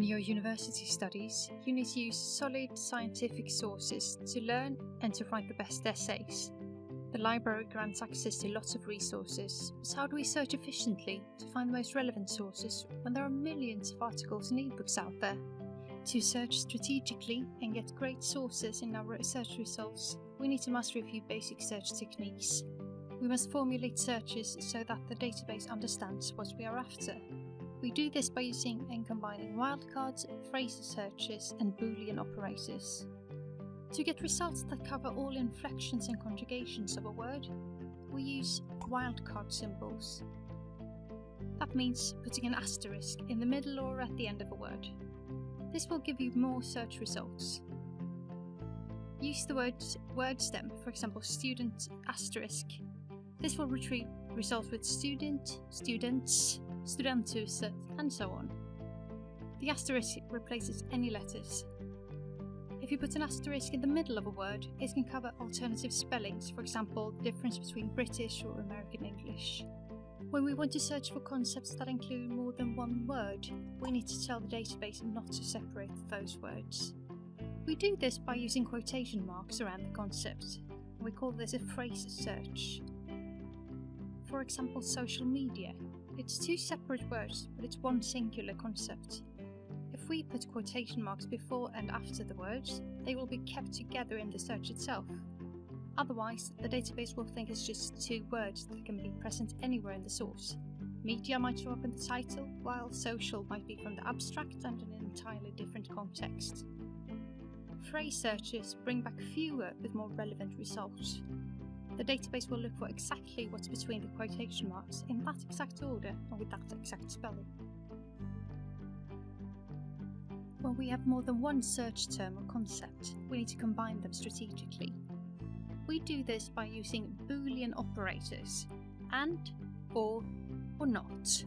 In your university studies, you need to use solid scientific sources to learn and to write the best essays. The library grants access to lots of resources, but how do we search efficiently to find the most relevant sources when there are millions of articles and ebooks out there? To search strategically and get great sources in our research results, we need to master a few basic search techniques. We must formulate searches so that the database understands what we are after. We do this by using and combining wildcards, phrase searches, and Boolean operators. To get results that cover all inflections and conjugations of a word, we use wildcard symbols. That means putting an asterisk in the middle or at the end of a word. This will give you more search results. Use the word word stem, for example student asterisk. This will retrieve results with student, students, studenthus, and so on. The asterisk replaces any letters. If you put an asterisk in the middle of a word, it can cover alternative spellings, for example, the difference between British or American English. When we want to search for concepts that include more than one word, we need to tell the database not to separate those words. We do this by using quotation marks around the concept. We call this a phrase search. For example, social media. It's two separate words, but it's one singular concept. If we put quotation marks before and after the words, they will be kept together in the search itself. Otherwise, the database will think it's just two words that can be present anywhere in the source. Media might show up in the title, while social might be from the abstract and an entirely different context. Phrase searches bring back fewer but more relevant results. The database will look for exactly what's between the quotation marks in that exact order and with that exact spelling. When we have more than one search term or concept, we need to combine them strategically. We do this by using Boolean operators, and, or, or not.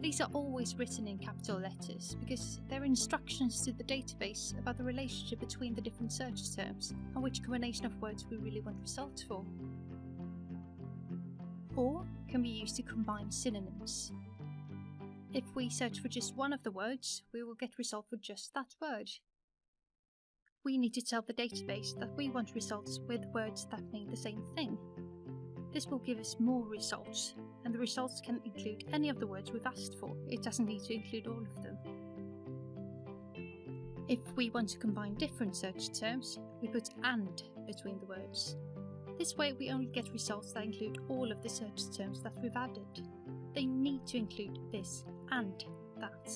These are always written in capital letters because they're instructions to the database about the relationship between the different search terms and which combination of words we really want results for. Or can be used to combine synonyms. If we search for just one of the words, we will get result for just that word. We need to tell the database that we want results with words that mean the same thing. This will give us more results, and the results can include any of the words we've asked for. It doesn't need to include all of them. If we want to combine different search terms, we put AND between the words. This way we only get results that include all of the search terms that we've added. They need to include this and that.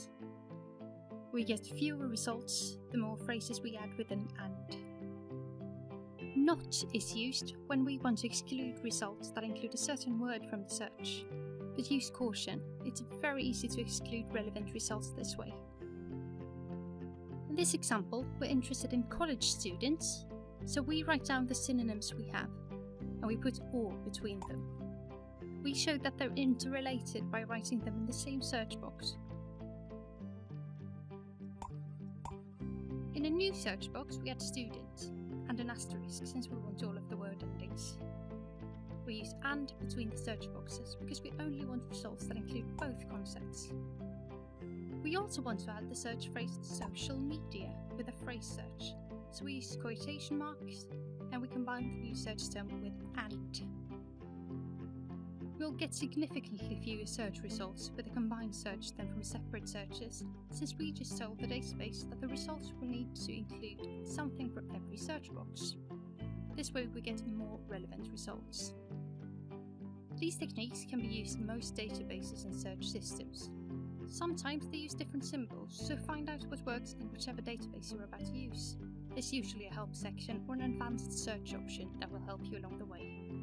We get fewer results the more phrases we add with an AND. Not is used when we want to exclude results that include a certain word from the search. But use caution, it's very easy to exclude relevant results this way. In this example, we're interested in college students, so we write down the synonyms we have, and we put OR between them. We show that they're interrelated by writing them in the same search box. In a new search box, we add students and an asterisk since we want all of the word endings. We use AND between the search boxes because we only want results that include both concepts. We also want to add the search phrase social media with a phrase search, so we use quotation marks and we combine the new search term with AND. We'll get significantly fewer search results with a combined search than from separate searches, since we just told the database that the results will need to include something from every search box. This way we get more relevant results. These techniques can be used in most databases and search systems. Sometimes they use different symbols, so find out what works in whichever database you're about to use. There's usually a help section or an advanced search option that will help you along the way.